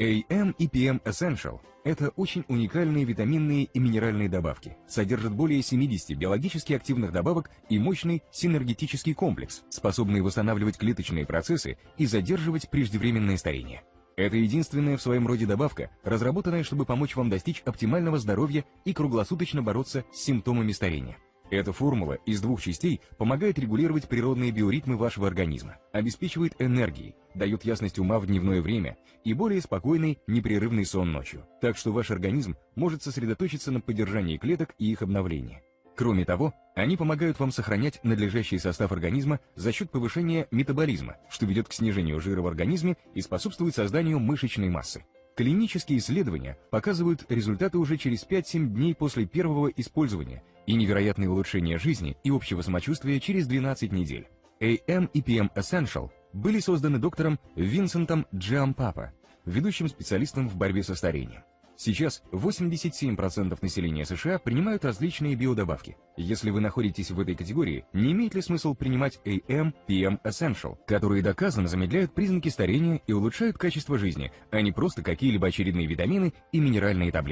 AM и PM Essential – это очень уникальные витаминные и минеральные добавки. Содержат более 70 биологически активных добавок и мощный синергетический комплекс, способный восстанавливать клеточные процессы и задерживать преждевременное старение. Это единственная в своем роде добавка, разработанная, чтобы помочь вам достичь оптимального здоровья и круглосуточно бороться с симптомами старения. Эта формула из двух частей помогает регулировать природные биоритмы вашего организма, обеспечивает энергией, дает ясность ума в дневное время и более спокойный, непрерывный сон ночью. Так что ваш организм может сосредоточиться на поддержании клеток и их обновлении. Кроме того, они помогают вам сохранять надлежащий состав организма за счет повышения метаболизма, что ведет к снижению жира в организме и способствует созданию мышечной массы. Клинические исследования показывают результаты уже через 5-7 дней после первого использования и невероятное улучшение жизни и общего самочувствия через 12 недель. AM и PM Essential были созданы доктором Винсентом Джиампапа, ведущим специалистом в борьбе со старением. Сейчас 87% населения США принимают различные биодобавки. Если вы находитесь в этой категории, не имеет ли смысл принимать AM, PM Essential, которые доказано замедляют признаки старения и улучшают качество жизни, а не просто какие-либо очередные витамины и минеральные таблетки?